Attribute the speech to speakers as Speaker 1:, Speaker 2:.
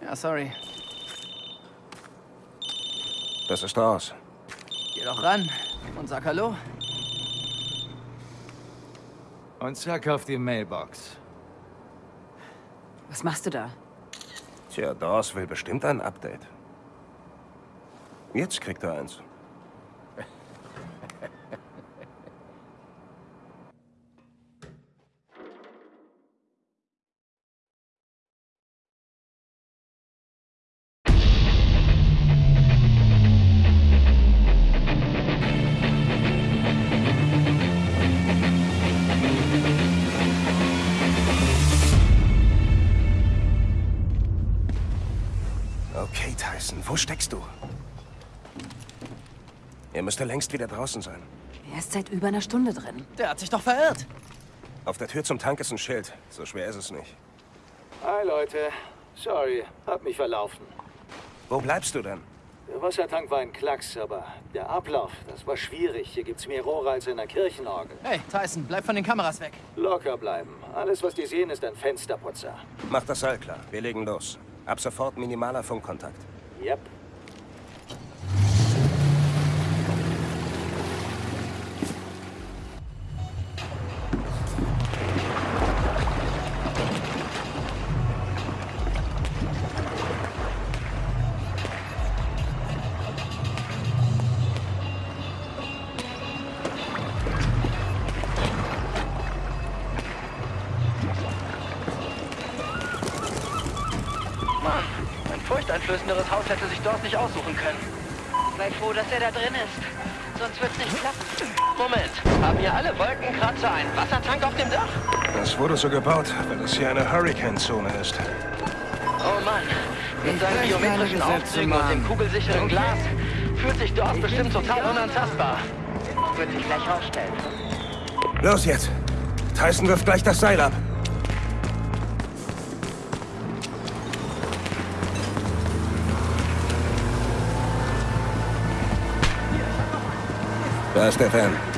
Speaker 1: Ja, sorry.
Speaker 2: Das ist raus.
Speaker 1: Geh doch ran und sag Hallo.
Speaker 3: Und zack auf die Mailbox.
Speaker 4: Was machst du da?
Speaker 2: Tja, Dawes will bestimmt ein Update. Jetzt kriegt er eins. Okay, Tyson, wo steckst du? Er müsste längst wieder draußen sein.
Speaker 4: Er ist seit über einer Stunde drin.
Speaker 1: Der hat sich doch verirrt.
Speaker 2: Auf der Tür zum Tank ist ein Schild. So schwer ist es nicht.
Speaker 5: Hi Leute, sorry, hab mich verlaufen.
Speaker 2: Wo bleibst du denn?
Speaker 5: Der Wassertank war ein Klacks, aber der Ablauf, das war schwierig. Hier gibt's mehr Rohre als in der Kirchenorgel.
Speaker 1: Hey, Tyson, bleib von den Kameras weg.
Speaker 5: Locker bleiben. Alles, was die sehen, ist ein Fensterputzer.
Speaker 2: Mach das Seil klar. Wir legen los. Ab sofort minimaler Funkkontakt.
Speaker 5: Yep.
Speaker 6: Mann, ein furchteinflößenderes Haus hätte sich dort nicht aussuchen können.
Speaker 7: Sei froh, dass er da drin ist. Sonst wird's nicht klappen.
Speaker 6: Moment, haben hier alle Wolkenkratzer einen Wassertank auf dem Dach?
Speaker 2: Das wurde so gebaut, weil es hier eine Hurricane-Zone ist.
Speaker 6: Oh Mann, mit
Speaker 4: Ich
Speaker 6: seinen biometrischen Aufzügen und dem kugelsicheren Glas fühlt sich dort bestimmt total unantastbar.
Speaker 7: Wird sich gleich rausstellen.
Speaker 2: Los jetzt! Tyson wirft gleich das Seil ab. Da ist der Fan.